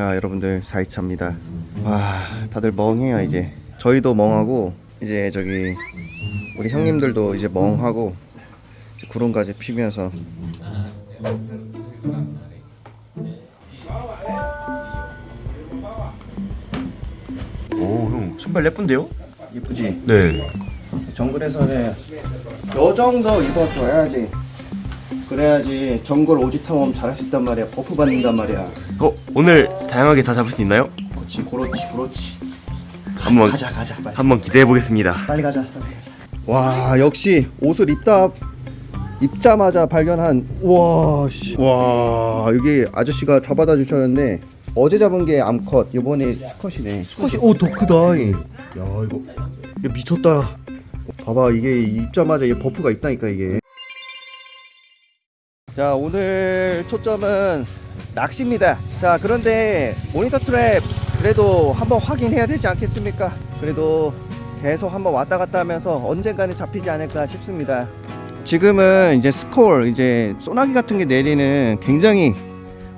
자 여러분들 4일차입니다. 와 다들 멍해요 이제. 저희도 멍하고 이제 저기 우리 형님들도 이제 멍하고 이제 구름까지 피면서. 오형 신발 예쁜데요? 이쁘지? 네. 정글에서는 요 정도 입어줘야지 그래야지 정글 오지 탐험 잘할 수 있단 말이야. buff 받는단 말이야. 어 오늘 다양하게 다 잡을 수 있나요? 그렇지 그렇지 그렇지. 한번 가자 가자 빨리. 한번 기대해 보겠습니다. 빨리 가자. 와 역시 옷을 입다 입자마자 발견한 와 씨. 와. 여기 아저씨가 잡아다 주셨는데 어제 잡은 게 암컷 이번에 수컷이네. 수컷이 오 더 크다 이. 야 이거. 이거 미쳤다. 봐봐 이게 입자마자 이 buff가 있다니까 이게 자 오늘 초점은 낚시입니다. 자 그런데 monitor trap 그래도 한번 확인해야 되지 않겠습니까? 그래도 계속 한번 왔다 갔다 하면서 언젠가는 잡히지 않을까 싶습니다. 지금은 이제 스콜 이제 소나기 같은 게 내리는 굉장히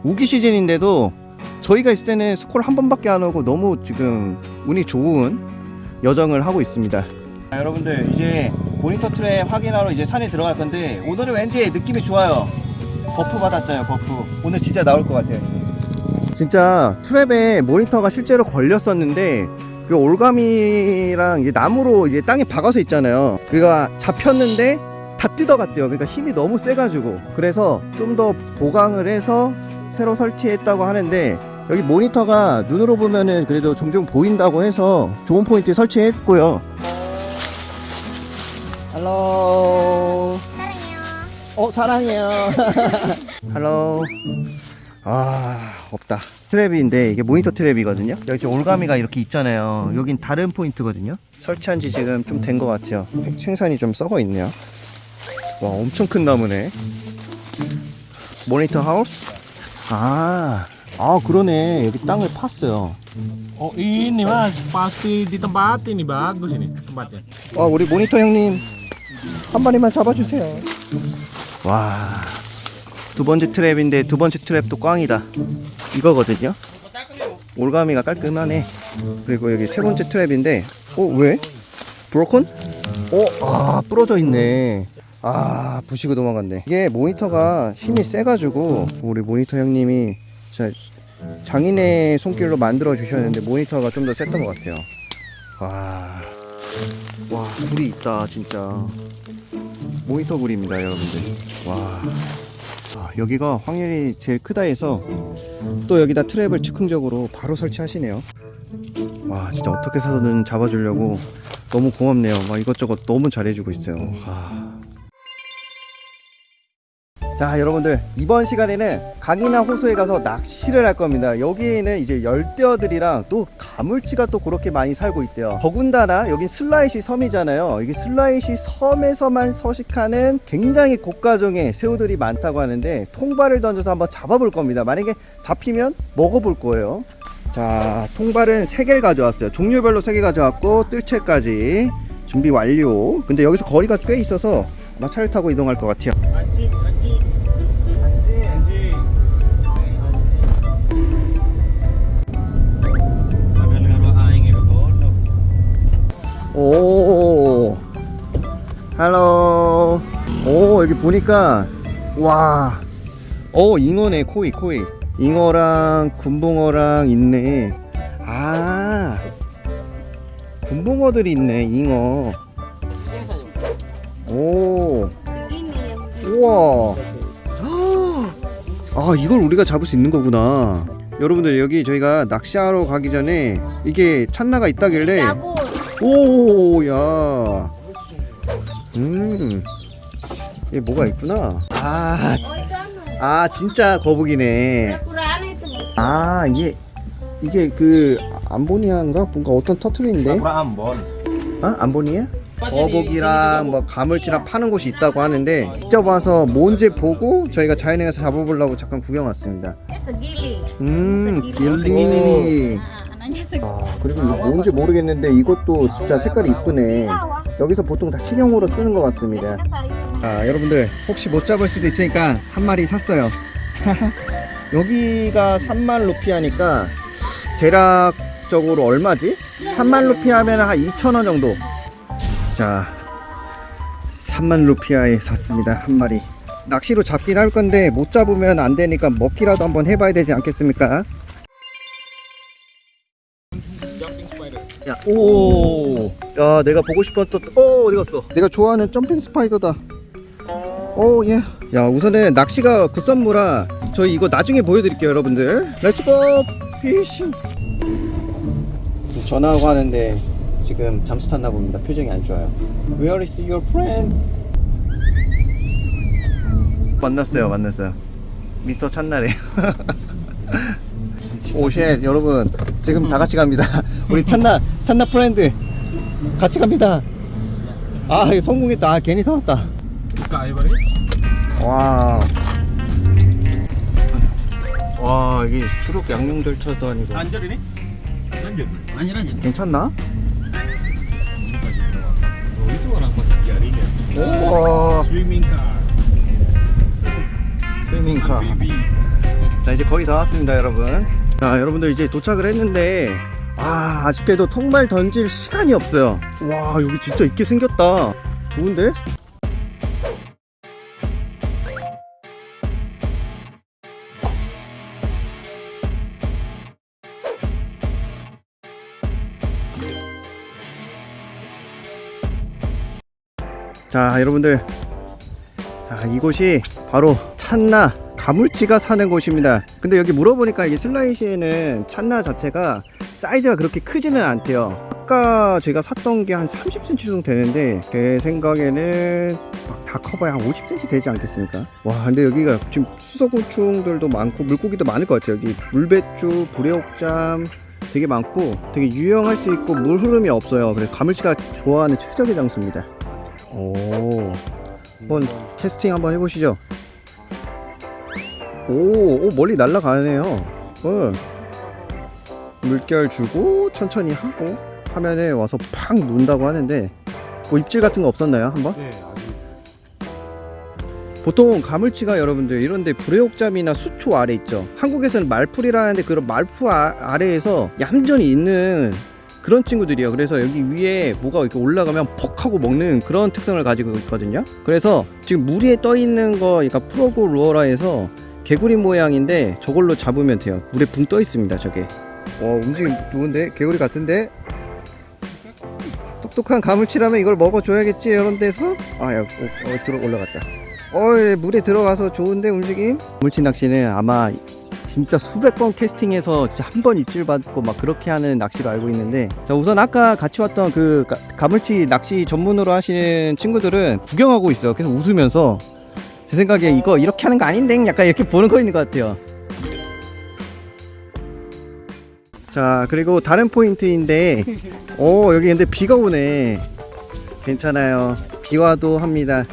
우기 시즌인데도 저희가 있을 때는 스콜 한 번밖에 안 오고 너무 지금 운이 좋은 여정을 하고 있습니다. 자, 여러분들 이제 monitor trap 확인하러 이제 산에 들어갈 건데 오늘은 왠지 느낌이 좋아요 buff 받았잖아요 buff. 오늘 진짜 나올 것 같아요. 진짜 trap에 monitor가 실제로 걸렸었는데 그 올가미랑 이제 나무로 이제 땅에 박아서 있잖아요. 그가 잡혔는데 다 뜯어갔대요. 그러니까 힘이 너무 세가지고. 그래서 좀 더 보강을 해서 새로 설치했다고 하는데 여기 모니터가 눈으로 보면은 그래도 종종 보인다고 해서 좋은 포인트 설치했고요. 할로 어 사랑해요. 할로 아 없다. 트랩인데 이게 모니터 트랩이거든요. 여기 지금 올가미가 이렇게 있잖아요. 여긴 다른 포인트거든요. 설치한 지 지금 좀 된 것 같아요. 생산이 좀 썩어 있네요. 와 엄청 큰 나무네. 모니터 하우스? 아, 아 그러네. 여기 땅을 팠어요. Oh ini mas, pasti bagus ini tempatnya. 아 우리 모니터 형님 한 마리만 잡아주세요 와 두 번째 트랩인데 두 번째 트랩도 꽝이다 이거거든요 올가미가 깔끔하네 그리고 여기 세 번째 트랩인데 어 왜? 브로콘? 어? 아 부러져 있네 아 부시고 도망갔네 이게 모니터가 힘이 세가지고 우리 모니터 형님이 진짜 장인의 손길로 만들어 주셨는데 모니터가 좀 더 셌던 것 같아요 와, 와 굴이 있다 진짜 모니터 굴입니다 여러분들. 와. 아, 여기가 확률이 제일 크다 해서 또 여기다 트랩을 즉흥적으로 바로 설치하시네요. 와 진짜 어떻게 해서든 잡아주려고 너무 고맙네요. 막 이것저것 너무 잘해주고 있어요. 아. 자 여러분들 이번 시간에는 강이나 호수에 가서 낚시를 할 겁니다. 여기에는 이제 열대어들이랑 또 가물치가 또 그렇게 많이 살고 있대요. 더군다나 여긴 슬라이시 섬이잖아요. 여기 슬라이시 섬에서만 서식하는 굉장히 고가종의 새우들이 많다고 하는데 통발을 던져서 한번 잡아볼 겁니다. 만약에 잡히면 먹어볼 거예요. 자 통발은 3개를 가져왔어요. 종류별로 3개 가져왔고 뜰채까지 준비 완료. 근데 여기서 거리가 꽤 있어서 아마 차를 타고 이동할 것 같아요 오, 할로. 오, 여기 보니까, 와. 오, 잉어네, 코이, 코이. 잉어랑 군붕어랑 있네. 아, 군붕어들이 있네, 잉어. 오, 우와. 아, 이걸 우리가 잡을 수 있는 거구나. 여러분들, 여기 저희가 낚시하러 가기 전에 이게 찬나가 있다길래 오, 야. 음. 이게 뭐가 있구나. 아, 아, 진짜 거북이네. 아, 이게, 이게 그, 암보니아인가? 뭔가 어떤 터틀인데? 아, 암보니아? 거북이랑 뭐 가물치랑 파는 곳이 있다고 하는데 직접 와서 뭔지 보고 저희가 자연에 가서 잡아보려고 잠깐 구경 왔습니다. 음. 길리. 아, 그리고 이거 뭔지 모르겠는데 이것도 진짜 색깔이 이쁘네. 여기서 보통 다 식용으로 쓰는 것 같습니다. 아, 여러분들 혹시 못 잡을 수도 있으니까 한 마리 샀어요. 여기가 3만 루피아니까 대략적으로 얼마지? 3만 루피아면 한 2,000원 정도. 자, 3만 루피아에 샀습니다. 한 마리. 낚시로 잡긴 할 건데 못 잡으면 안 되니까 먹기라도 한번 해봐야 되지 않겠습니까? 야, 오, 야, 내가 보고 싶었던, 어, 어디 갔어? 내가 좋아하는 jumping spider다. 오, 예. 야, 우선은 낚시가 급선무라 저희 이거 나중에 보여드릴게요, 여러분들. Let's go fishing. 전화하고 하는데 지금 잠수 탔나 봅니다. 표정이 안 좋아요. Where is your friend? 만났어요, 만났어요. Mister channa래요. Oh shit 여러분 지금 다 같이 갑니다 우리 channa channa friend 같이 갑니다 아 성공했다 아, 괜히 사왔다. 와. 와 이게 수륙 양용 전차도 아니고 ini. Lanjut. Lanjut lanjut. 괜찮나? Oh. 오 Swimming car. 스위밍카 Baby. 자 이제 거의 다 왔습니다 여러분 자 여러분들 이제 도착을 했는데 아 아쉽게도 통발 던질 시간이 없어요. 와 여기 진짜 있게 생겼다. 좋은데? 자 여러분들. 자 이곳이 바로 찬나 가물치가 사는 곳입니다. 근데 여기 물어보니까 이게 슬라이시에는 찬나 자체가 사이즈가 그렇게 크지는 않대요. 아까 제가 샀던 게 한 30cm 정도 되는데 제 생각에는 막 다 커봐야 한 50cm 되지 않겠습니까? 와 근데 여기가 지금 수소곤충들도 많고 물고기도 많을 것 같아요. 여기 물배추 불애옥잠 되게 많고 되게 유용할 수 있고 물 흐름이 없어요. 그래서 가물치가 좋아하는 최적의 장소입니다. 오. 한번 테스팅 한번 해보시죠. 오, 오 멀리 날아가네요. 어. 물결 주고 천천히 하고 화면에 와서 팍 논다고 하는데 뭐 입질 같은 거 없었나요? 한번? 네, 아주 보통 가물치가 여러분들 이런데 불애옥잠이나 수초 아래 있죠. 한국에서는 말풀이라는데 그런 말풀 아, 아래에서 얌전히 있는 그런 친구들이에요. 그래서 여기 위에 뭐가 이렇게 올라가면 퍽 하고 먹는 그런 특성을 가지고 있거든요. 그래서 지금 물 위에 떠 있는 거, 그러니까 프로고 루어라에서 개구리 모양인데 저걸로 잡으면 돼요. 물에 붕 떠 있습니다. 저게. 어 움직임 좋은데 개구리 같은데. 똑똑한 가물치라면 이걸 먹어줘야겠지 이런 데서 아야 어, 어, 들어 올라갔다. 어 예, 물에 들어가서 좋은데 움직임. 물치 낚시는 아마 진짜 수백 번 캐스팅해서 진짜 한 번 입질 받고 막 그렇게 하는 낚시로 알고 있는데 자 우선 아까 같이 왔던 그 가, 가물치 낚시 전문으로 하시는 친구들은 구경하고 있어요 계속 웃으면서 제 생각에 이거 이렇게 하는 거 아닌데? 약간 이렇게 보는 거 있는 것 같아요. 자 그리고 다른 포인트인데 오 여기 근데 비가 오네. 괜찮아요. 비와도 합니다.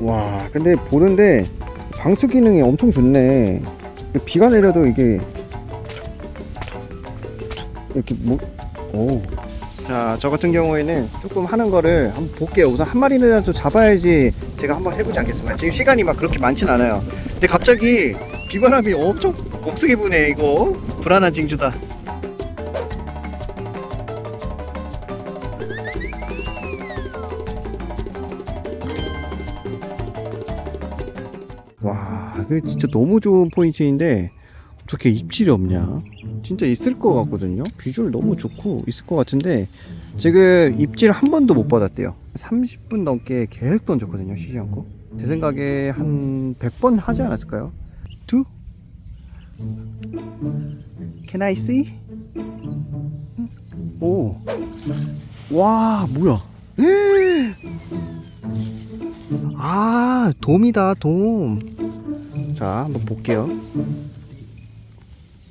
와 근데 보는데 방수 기능이 엄청 좋네. 비가 내려도 이게 이렇게 뭐 오. 자, 저 같은 경우에는 조금 하는 거를 한번 볼게요. 우선 한 마리라도 잡아야지 제가 한번 해보지 않겠습니까? 지금 시간이 막 그렇게 많진 않아요. 근데 갑자기 비바람이 엄청 억세게 부네, 이거. 불안한 징조다. 와, 그 진짜 너무 좋은 포인트인데 어떻게 입질이 없냐? 진짜 있을 것 같거든요. 비주얼 너무 좋고 있을 것 같은데 지금 입질 한 번도 못 받았대요. 30분 넘게 계속 던졌거든요. 쉬지 않고. 제 생각에 한 100번 하지 않았을까요? Two? Can I see? 오. 와, 뭐야? 아, 돔이다, 돔. 자, 한번 볼게요.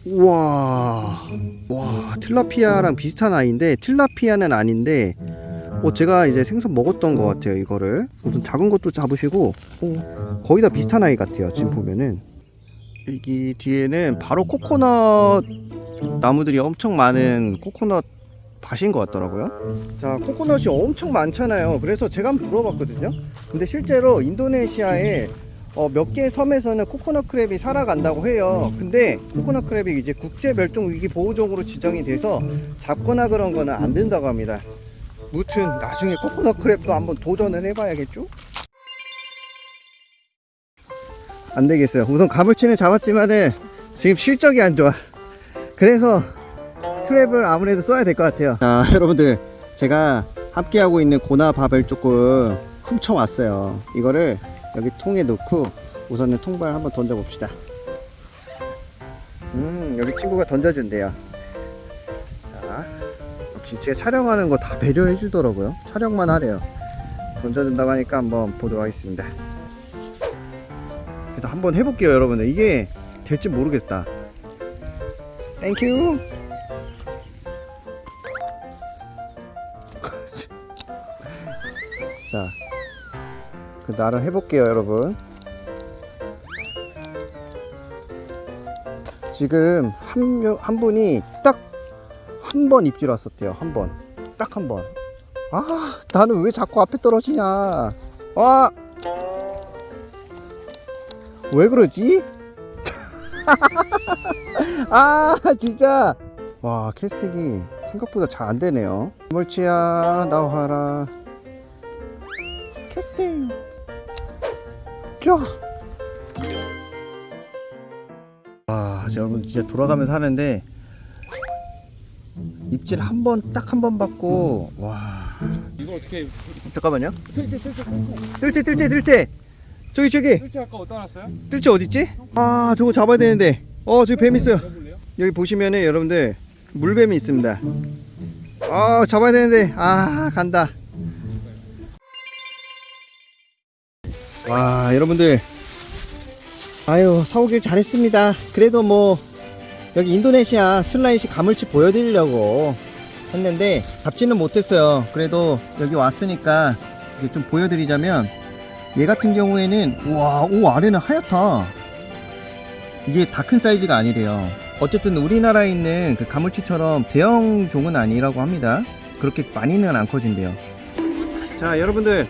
우와, 와, 틸라피아랑 비슷한 아이인데, 틸라피아는 아닌데, 어, 제가 이제 생선 먹었던 것 같아요, 이거를. 무슨 작은 것도 잡으시고, 어, 거의 다 비슷한 아이 같아요, 지금 보면은. 여기 뒤에는 바로 코코넛 나무들이 엄청 많은 코코넛 밭인 것 같더라고요. 자, 코코넛이 엄청 많잖아요. 그래서 제가 한번 물어봤거든요. 근데 실제로 인도네시아에 어, 몇 개 섬에서는 코코넛 크랩이 살아간다고 해요. 근데 코코넛 크랩이 이제 국제 멸종 위기 보호종으로 지정이 돼서 잡거나 그런 거는 안 된다고 합니다. 무튼 나중에 코코넛 크랩도 한번 도전을 해봐야겠죠? 안 되겠어요. 우선 가물치는 잡았지만은 지금 실적이 안 좋아. 그래서 트랩을 아무래도 써야 될 것 같아요. 자, 여러분들 제가 함께하고 있는 고나밥을 조금 훔쳐왔어요. 이거를 여기 통에 넣고 우선은 통발 한번 던져 봅시다. 음, 여기 친구가 던져준대요. 자, 역시 제가 촬영하는 거 다 배려해 주더라고요. 촬영만 하래요. 던져준다고 하니까 한번 보도록 하겠습니다. 그래도 한번 해볼게요, 여러분들. 이게 될지 모르겠다. Thank you. 나름 해볼게요, 여러분. 지금 한, 명- 한 분이 딱 한 번 입질 왔었대요. 한 번. 딱 한 번. 아, 나는 왜 자꾸 앞에 떨어지냐. 와! 왜 그러지? 아, 진짜. 와, 캐스팅이 생각보다 잘 안 되네요. 물치야, 나와라. 캐스팅. 자. 와, 여러분 진짜 돌아가면서 하는데 입질 한 번 딱 한 번 받고 와. 이거 어떻게 잠깐만요. 뜰채 뜰채 뜰채 뜰채 뜰채. 저기 저기 뜰채 아까 어디다 놨어요? 뜰채 어딨지? 아, 저거 잡아야 되는데. 어, 저기 뱀 있어요. 여기 보시면은 여러분들 물뱀이 있습니다. 아, 잡아야 되는데. 아, 간다. 와, 여러분들. 아유, 사오길 잘했습니다. 그래도 뭐 여기 인도네시아 슬라이시 가물치 보여드리려고 했는데 잡지는 못했어요. 그래도 여기 왔으니까 좀 보여드리자면 얘 같은 경우에는 와, 오 아래는 하얗다. 이게 다 큰 사이즈가 아니래요. 어쨌든 우리나라에 있는 그 가물치처럼 대형 종은 아니라고 합니다. 그렇게 많이는 안 커진대요. 자, 여러분들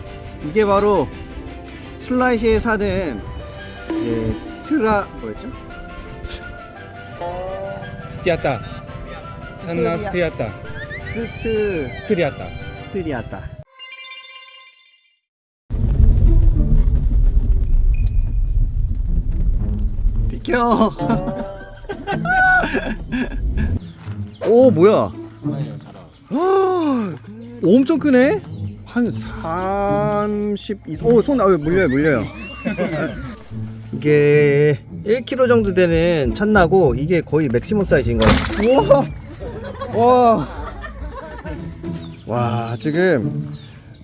이게 바로 슬라이시에 사는 예, 스트라 뭐였죠? striata channa striata stri- striata striata. 비켜. 오 뭐야? 아, 엄청 크네. 한 30, 오, 손, 아, 물려요, 물려요. 이게 1kg 정도 되는 channa고, 이게 거의 맥시멈 사이즈인 거예요. 우와! 와! 와, 지금,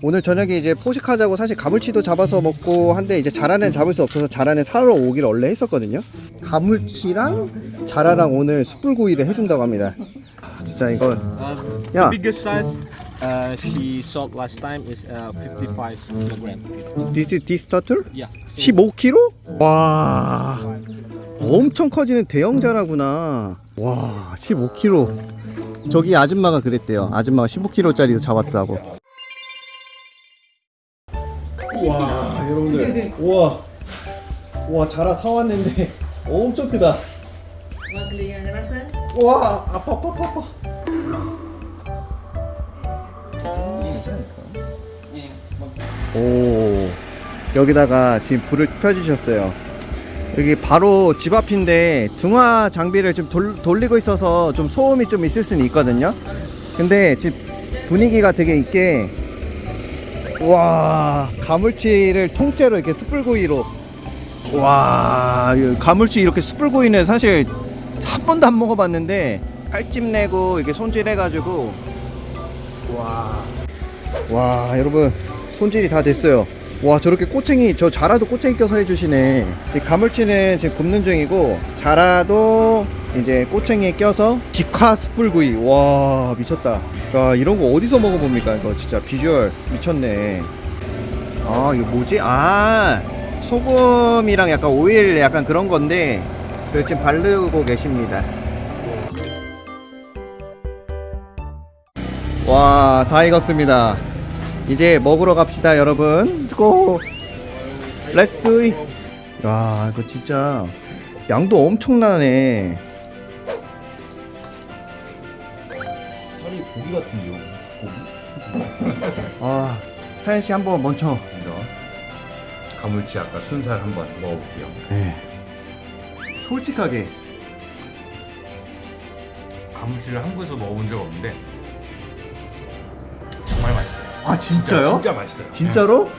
오늘 저녁에 이제 포식하자고 사실 가물치도 잡아서 먹고 한데, 이제 자라는 잡을 수 없어서 자라는 사러 오기를 원래 했었거든요. 가물치랑 자라랑 오늘 숯불구이를 해준다고 합니다. 아, 진짜 이거, Uh, 야. Uh, she sold last time is uh, 55 kilogram. This, this turtle? Yeah. 15kg? 와 엄청 커지는 대형 자라구나 와 15kg 저기 아줌마가 그랬대요 아줌마가 15kg짜리도 잡았다고 와 여러분들 우와 와 자라 사왔는데 엄청 크다? 와 아파 아파 아파 오. 여기다가 지금 불을 펴주셨어요. 여기 바로 집 앞인데 등화 장비를 좀 돌, 돌리고 있어서 좀 소음이 좀 있을 수는 있거든요. 근데 지금 분위기가 되게 있게 와 가물치를 통째로 이렇게 숯불구이로 와이 가물치 이렇게 숯불구이는 사실 한 번도 안 먹어봤는데 칼집 내고 이렇게 손질해가지고 와, 와 여러분 손질이 다 됐어요. 와 저렇게 꼬챙이 저 자라도 꼬챙이 껴서 해주시네. 이 가물치는 지금 굽는 중이고 자라도 이제 꼬챙이에 껴서 직화 숯불구이. 와 미쳤다. 야 이런 거 어디서 먹어봅니까 이거 진짜 비주얼 미쳤네. 아 이거 뭐지? 아 소금이랑 약간 오일 약간 그런 건데 그 지금 바르고 계십니다. 와, 다 익었습니다. 이제 먹으러 갑시다, 여러분. 고! Let's do it. 야 이거 진짜 양도 엄청나네 살이 고기 같은데요. 고기? 아 사연씨 한번 먼저 먼저 가물치 아까 순살 한번 먹어볼게요. 네. 솔직하게 가물치를 한국에서 먹어본 적 없는데 정말 맛있어요. 아 진짜요? 진짜 맛있어요. 진짜로? 네.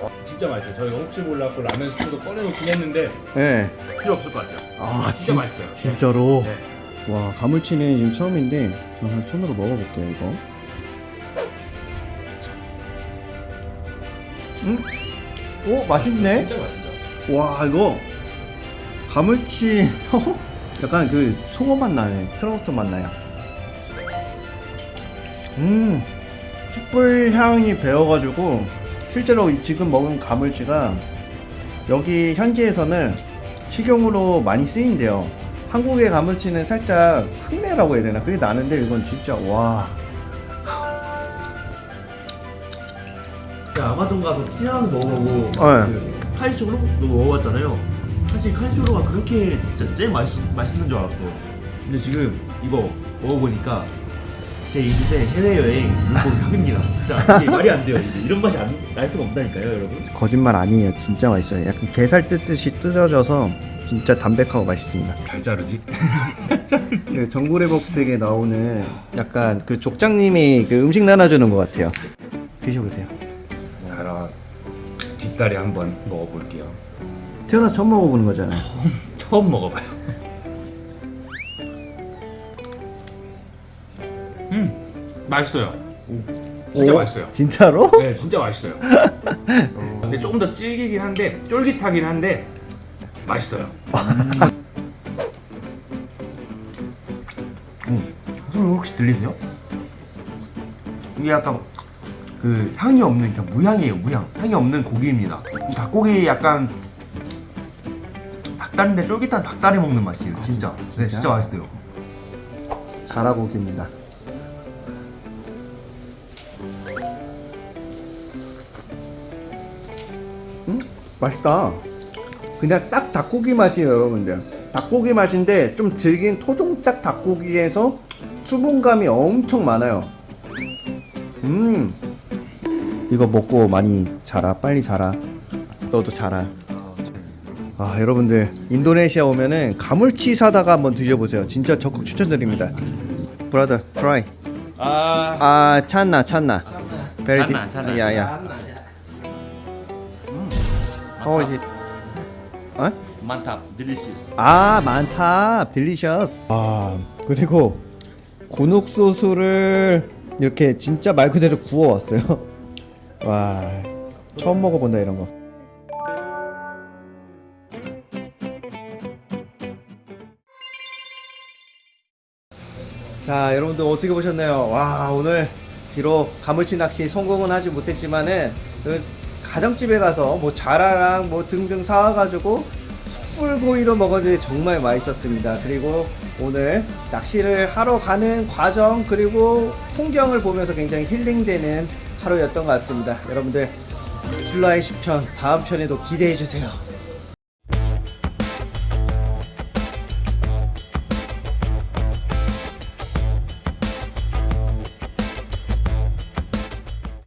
어, 진짜 맛있어요. 저희가 혹시 몰라갖고 라면 스프도 꺼내놓긴 했는데 네. 필요 없을 것 같아요. 아 진짜 맛있어요. 진짜로? 네. 와 가물치는 지금 처음인데 저는 손으로 먹어볼게요 이거 음? 오 맛있네 진짜 맛있죠. 와 이거 가물치 약간 그 송어 맛 나네 트러부터 맛 나요 음 숯불 향이 배어가지고 실제로 이- 지금 먹은 가물치가 여기 현지에서는 식용으로 많이 쓰인대요 한국의 가물치는 살짝 흙내라고 해야 되나 그게 나는데 이건 진짜 와 아마존 가서 피라는 먹어보고 네. 그 카이슈로도 먹어봤잖아요. 사실 카이슈로가 그렇게 진짜 제일 맛있, 맛있는 줄 알았어요. 근데 지금 이거 먹어보니까 제 인생 해외여행 물고기 합입니다. 진짜 이게 말이 안 돼요. 이게 이런 맛이 안, 날 수가 없다니까요, 여러분. 거짓말 아니에요 진짜 맛있어요 약간 게살 뜯듯이 뜯어져서 진짜 담백하고 맛있습니다 잘 자르지? 그 정글의 법색에 나오는 약간 그 족장님이 그 음식 나눠주는 것 같아요 드셔보세요 자라 뒷다리 한번 먹어볼게요. 태어나서 처음 먹어보는 거잖아요 처음 먹어봐요. 맛있어요. 진짜 오, 맛있어요. 진짜로? 네, 진짜 맛있어요. 근데 조금 더 질기긴 한데 쫄깃하긴 한데 맛있어요. 소리 혹시 들리세요? 이게 약간 그 향이 없는 그냥 무향이에요 무향 향이 없는 고기입니다 이 닭고기 약간 닭다리인데 쫄깃한 닭다리 먹는 맛이에요 진짜 네 진짜 맛있어요 자라고기입니다 맛있다. 그냥 딱 닭고기 맛이에요 여러분들. 닭고기 맛인데 좀 질긴 토종닭 닭고기에서 수분감이 엄청 많아요. 음. 이거 먹고 많이 자라. 빨리 자라. 너도 자라. 아 여러분들 인도네시아 오면은 가물치 사다가 한번 드셔보세요. 진짜 적극 추천드립니다. Brother try. 아. Channa channa. Channa. Channa ya ya 어 이제 어? mantap delicious 아 mantap delicious 아 그리고 군옥수수를 이렇게 진짜 말 그대로 구워왔어요. 와 처음 먹어본다 이런 거. 자 여러분들 어떻게 보셨나요? 와 오늘 비록 가물치 낚시 성공은 하지 못했지만은 그 가정집에 가서 뭐 자라랑 뭐 등등 사와가지고 숯불고기로 먹었는데 정말 맛있었습니다. 그리고 오늘 낚시를 하러 가는 과정 그리고 풍경을 보면서 굉장히 힐링되는 하루였던 것 같습니다. 여러분들 킬라의 10편 다음 편에도 기대해 주세요.